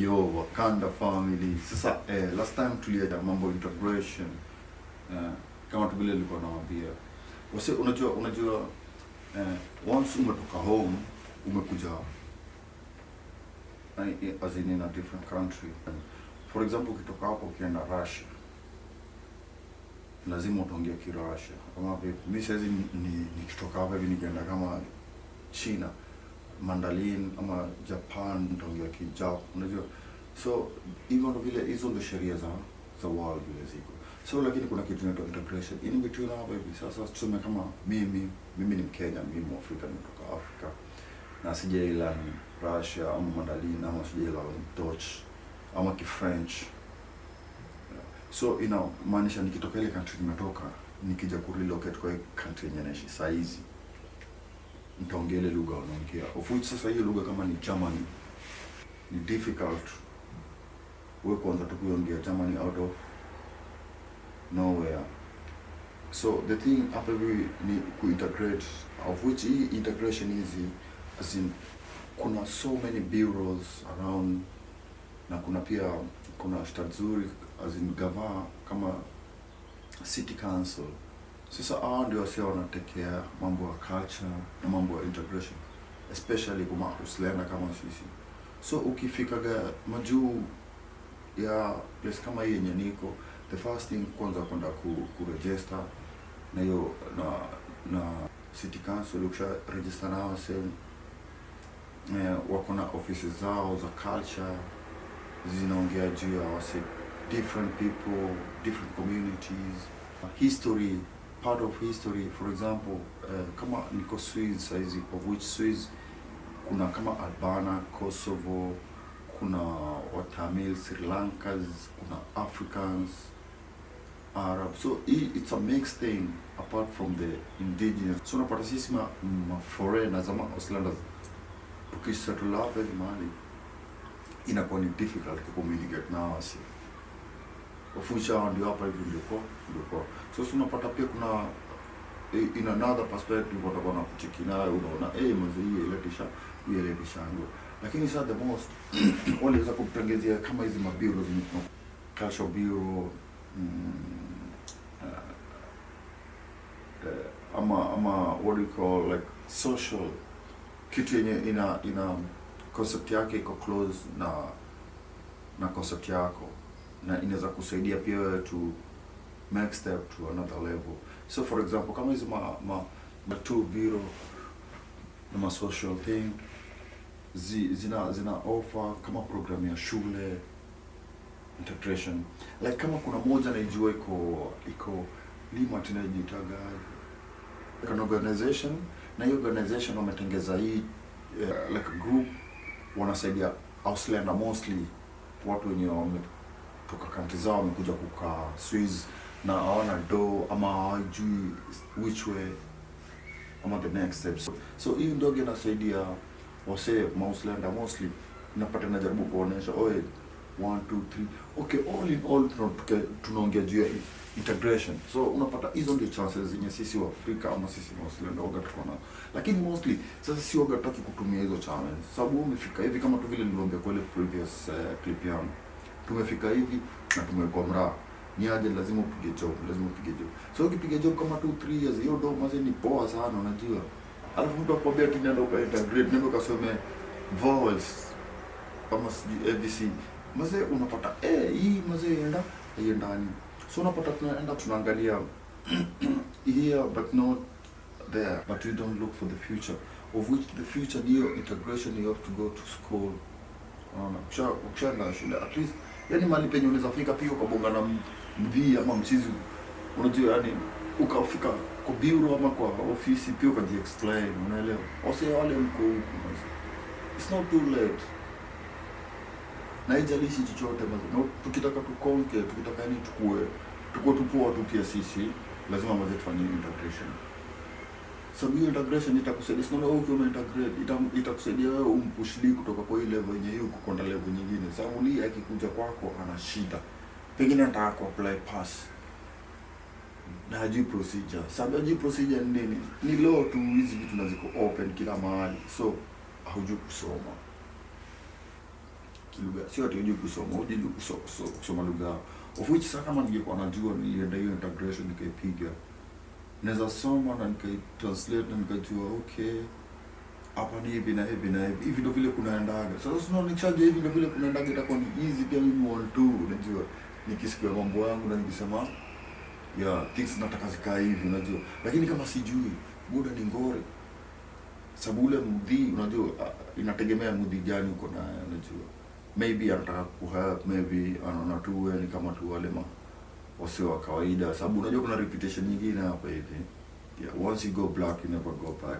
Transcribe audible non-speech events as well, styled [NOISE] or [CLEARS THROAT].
Yo, Wakanda family. Sasa eh, last time tuliaja mambo integration eh, kama tu vile nilikuwa nawaambia. Wase unajua unajua eh, once umetoka home umekuja eh, as in, in a different country. For example, ukitoka hapo ukienda Russia lazima utaongea Kirussia. Kama vipi? Mimi saizi ni, ni, hapa hivi nikienda kama China Mandalin ama Japan nitaongea Kijap, unajua? So hivyo ndo vile hizo ndo sheria za za world vile ziko so lakini kuna kitu inaitwa integration. In between hapo hivi sasa tuseme kama mimi mimi ni Mkenya mimi Mwafrika nimetoka Afrika na sijaila ni Russia ama Mandalin ama sijaila ni Dutch ama Kifrench. So inamaanisha nikitoka ile country nimetoka nikija kurelocate kwa country yenye naishi saa hizi nitaongea lugha wanaongea of which sasa hiyo lugha kama ni German ni difficult. We kwanza tu kuongea German out of nowhere. So the thing hapa hivi ni kuintegrate of which hii integration hizi as in kuna so many bureaus around na kuna pia kuna stadzuri as in gava kama city council sasa hawa ndio wasio wanatekea mambo ya culture na mambo ya integration especially kuma usilenda kama sisi. So ukifikaga majuu ya place kama hii yenye niko the first thing kwanza kwenda ku, kuregister na hiyo na na city council ukisha register nao sehemu eh, wako na offices zao za culture zinaongea juu ya wase different people different communities history part of history for example uh, kama niko Swiss saizi of which Swiss kuna kama Albana Kosovo kuna Watamil Sri Lankas kuna Africans Arab so it's a mixed thing apart from the indigenous. So unapata sisi ma, foreigners ama Auslanders tukisettle hapa inakuwa ni difficult kucommunicate na wasi hao ndio hapa hivi ndio ndio so sio unapata pia kuna eh, in another perspective watakuwa na kucheki nayo unaona eh mzee hii ile iletisha ndio lakini sasa the most [CLEARS THROAT] waliweza kutengezea kama hizi mabiro zimekuwa cash bureau mm, uh, ama ama what do you call like social kitu yenye ina ina concept yake iko close na na concept yako na inaweza kusaidia pia wewe to make step to another level. So for example kama hizo ma, ma, ma two bureau na ma social thing zi, zina zina offer kama program ya shule integration. Like kama kuna moja naijua iko iko lima tunajitaga like an organization na hiyo organization wametengeza hii uh, like a group wanasaidia Auslander mostly watu wenye wametoka kanti zao wamekuja kukaa Swiss na hawana do ama hawajui which way ama the next step so, hii ndogo inasaidia wase Auslander mostly napata najaribu kuonesha oe one two three. Okay all in all tuna- tunaongea juu ya integration. So unapata hizo ndio chances zenye sisi wa Afrika ama sisi Auslander waga tuko na lakini mostly sasa si waga tutaki kutumia hizo chances, sababu umefika hivi kama tu vile niliongea kwa ile previous uh, clip yangu tumefika hivi na tumekuwa mraa. Ni aje? Lazima upige job lazima upige job. So ukipiga job kama 2 3 years hiyo do maze ni poa sana unajua. Alafu mtu akwambia ati nenda uka integrate nenda ukasome vowels kama sijui abc maze unapata eh hii maze enda haiendani so unapata tunaenda tunaangalia [CLEARS THROAT] here but not there. But we don't look for the future. Of which the future ndio integration you have to go to school. Unaona ukisha ukishaenda shule at least yani mali penye unaweza fika pia ukabonga na mdhii ama mchizi. Unajua yani ukafika kwa bureau ama kwa ofisi pia ukaji explain unaelewa? Ose wale mko huku it's not too late. Na haijalishi chochote mazo. tukitaka tukonke tukitaka yani tukue tukue tupoa tu pia sisi lazima maze tufanye integration sababu hiyo integration itakusaidia. Sinaona wewe ukiwa umeintegrate ita- itakusaidia wewe umpushli kutoka kwa hii level yenye yuko kwenda level nyingine. Sababu lia akikuja kwako ana shida. Pengine anataka ku apply pass. Na hajui procedure. Sababu hajui procedure ni nini? Ni law tu hizi vitu na ziko open kila mahali. So haujui kusoma. Kilugha, sio ati hujui kusoma hujui kuso- kuso- kusoma lugha. Of which sasa kama ningekuwa najua nilienda hiyo integration nikaipiga naweza soma na nikaitranslate na nikajua okay hapa ni hivi na hivi na hivi. Hivi ndo vile kunaendaga. Sasa sinaonikishaja hivi ndo vile kunaendaga itakuwa ni easy pia mimi want to unajua. Nikisikia mambo yangu na nikisema yeah things nataka zikaa hivi unajua. Lakini kama sijui buda ni ngori sababu ule mdhi unajua ah, inategemea mdhi gani uko naye unajua. Maybe anataka kuhelp maybe anaona tu ni kama tu wale ma wasio wa kawaida sababu unajua kuna reputation nyingine hapa hivi. Yeah, once you go black you never go back